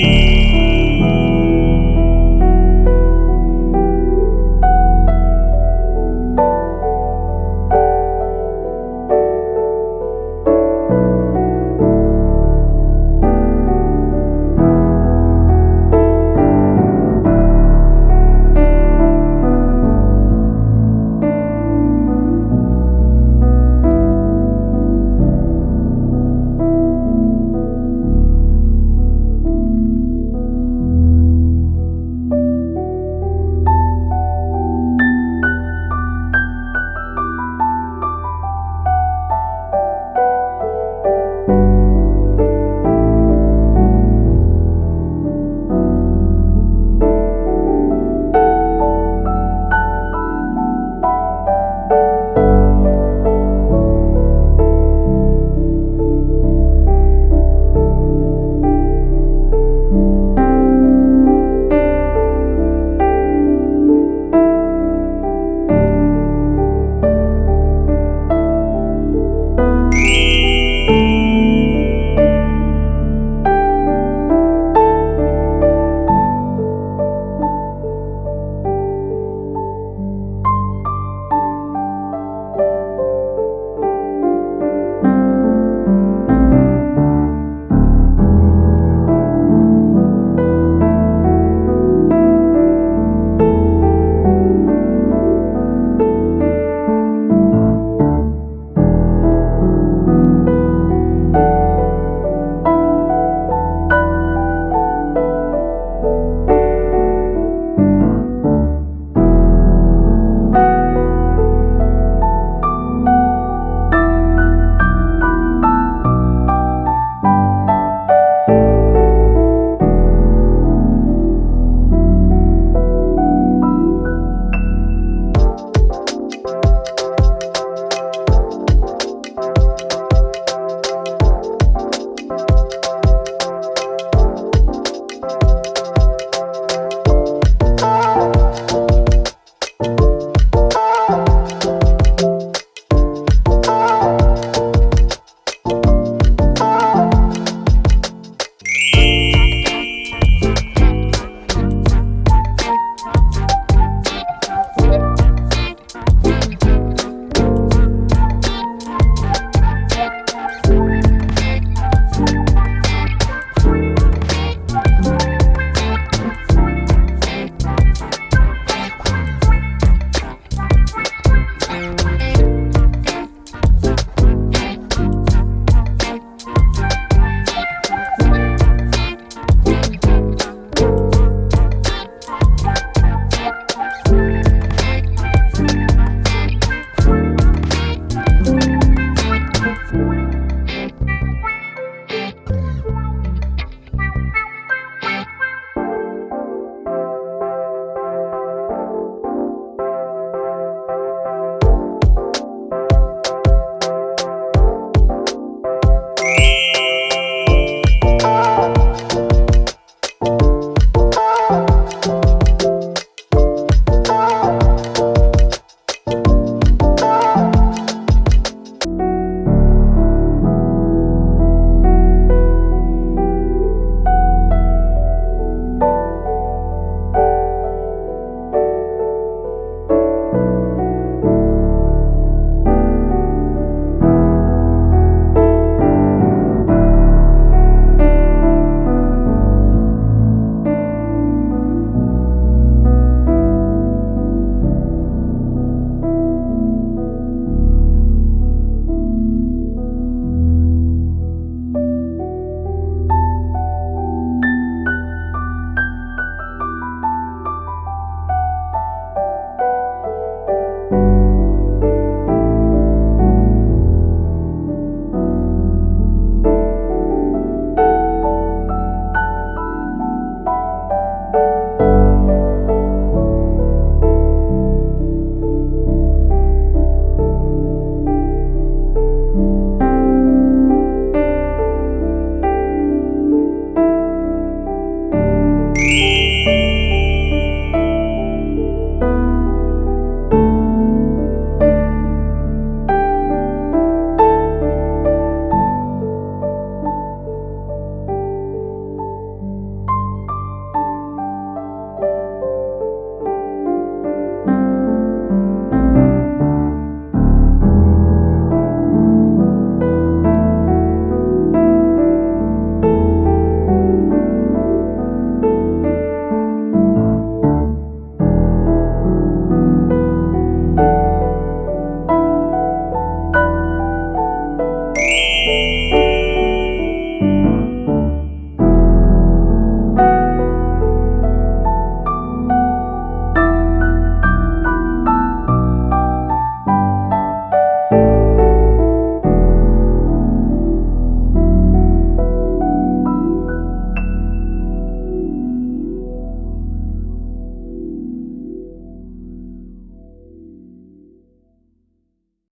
mim.